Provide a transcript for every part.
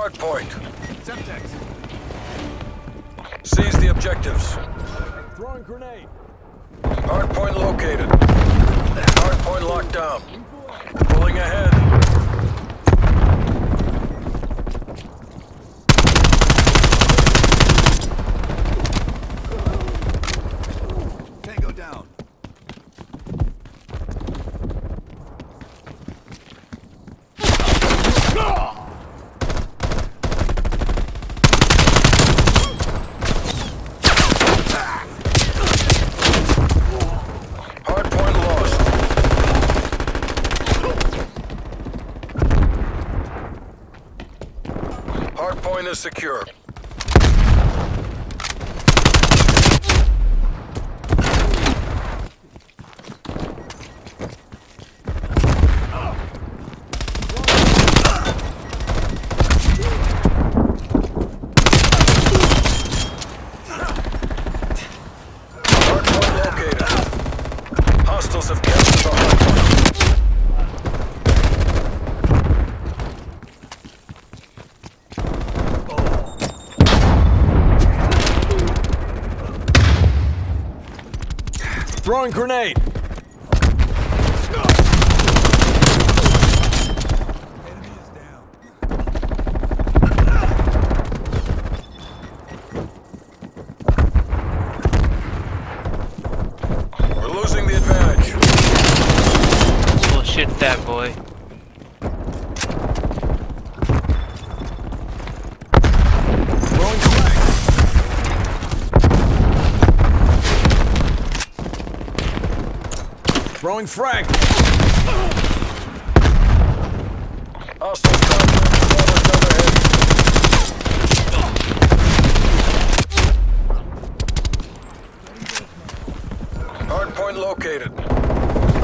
hard point. Semtex. Seize the objectives. Throwing grenade. Hard point located. Hard point locked down. Pulling ahead. Tango down. Hard point lost. Hard point is secure. Hard point located. Hostiles have captured the hard point. Throwing grenade. Enemy is down. We're losing the advantage. Bullshit that boy. Throwing frag. Throwing frag. Hostiles contact overhead. Hard point located.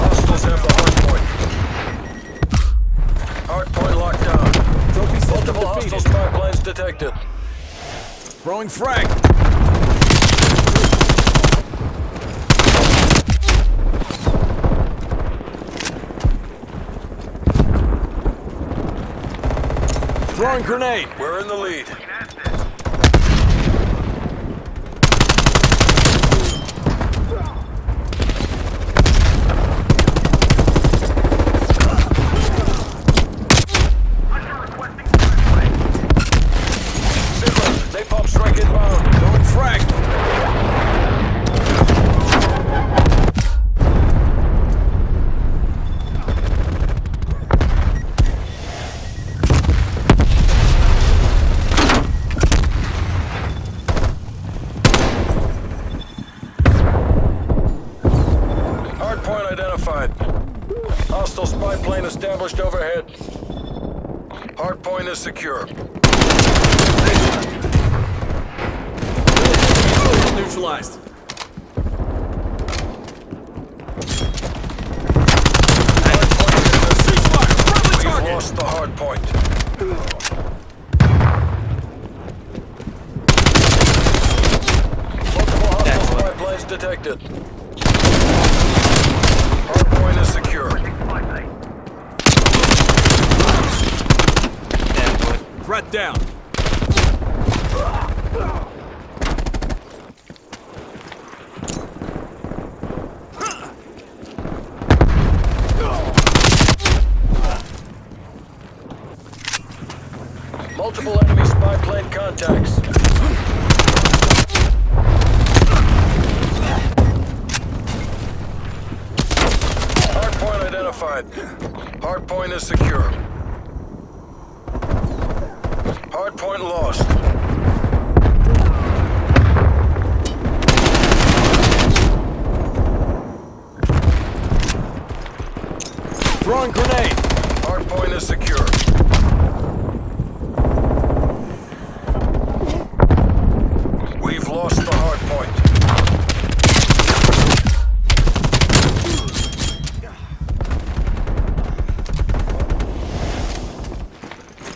Hostiles have the hard point. Hard point locked down. Multiple hostile defeated. spy planes detected. Throwing frag. Throwing grenade. We're in the lead. Sigma, napalm strike inbound. Throwing frag. Hard point identified. Hostile spy plane established overhead. Hard point is secure. Neutralized. Hard point is We've lost the hard point. Multiple hostile spy planes detected. Hard point is secure. That Down. Multiple enemy spy plane contacts. Hard point identified. Hard point is secure. Hard point lost.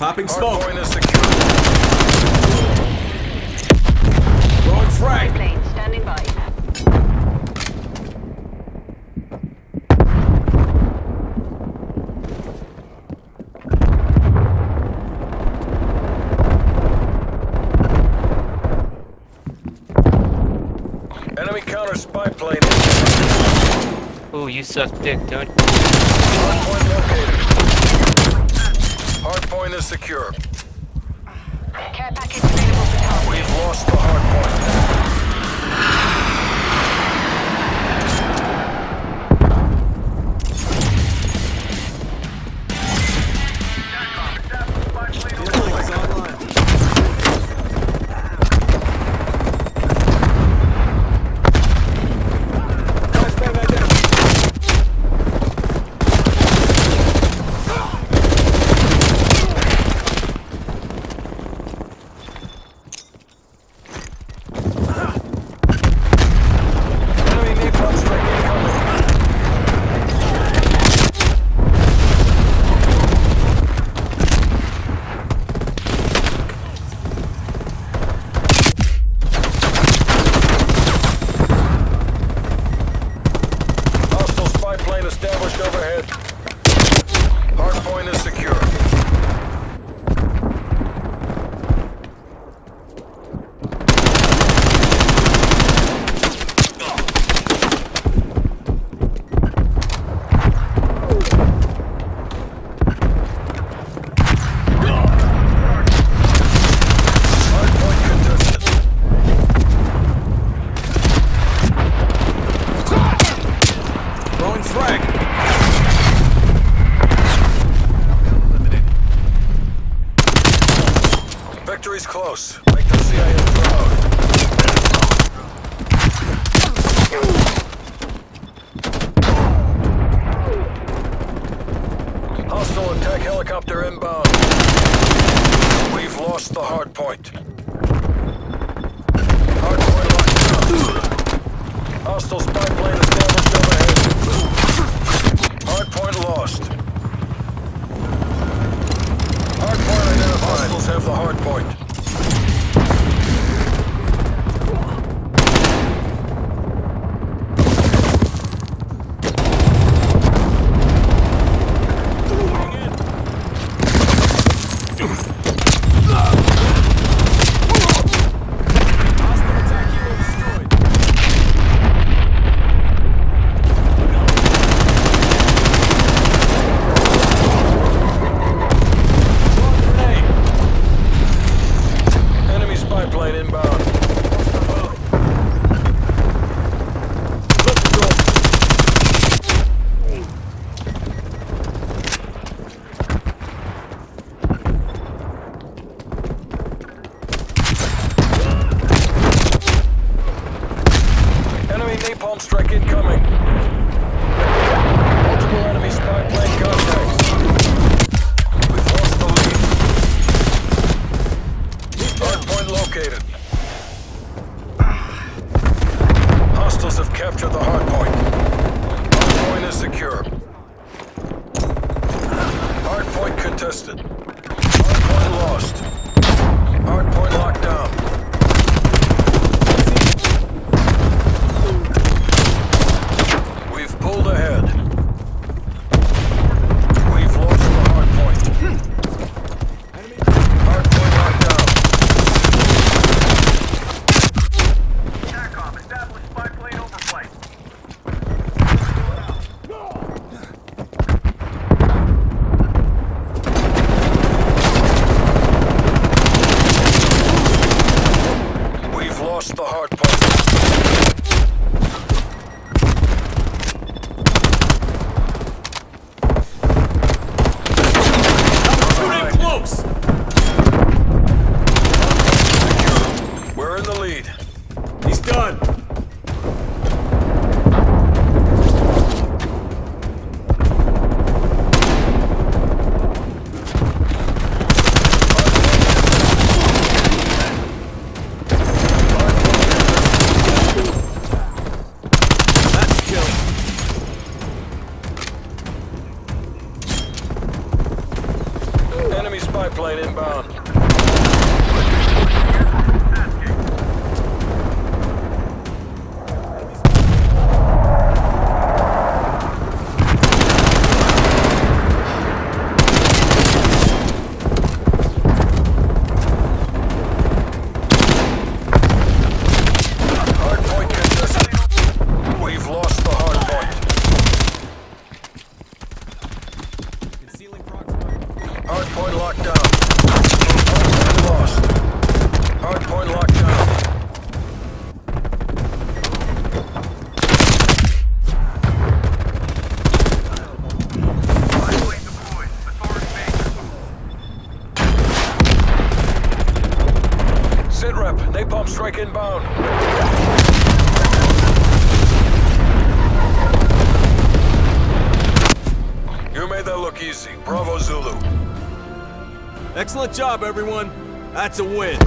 Popping smoke. Throwing frag. Standing by. Enemy counter spy plane. Ooh, you suck dick, dude. Hardpoint located. Hardpoint is secure. Care package available for target. We've lost the hardpoint. Plane established overhead. Hardpoint is secure. Helicopter inbound. We've lost the hard point. Hard point locked down. Hostile spy plane established overhead. Hard point lost. Hard point identified. Hostiles have the hard point. to the home. locked down. Hardpoint lost. Hardpoint locked down. Sitrep, napalm strike inbound. You made that look easy. Bravo, Zulu. Excellent job, everyone. That's a win.